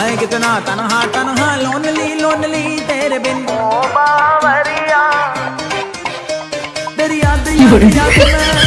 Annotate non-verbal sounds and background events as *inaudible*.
मैं कितना तनहा तनहा लोनली लोनली तेरे बिन। ओ बावरिया। तेरी याद याद *laughs* याद मैं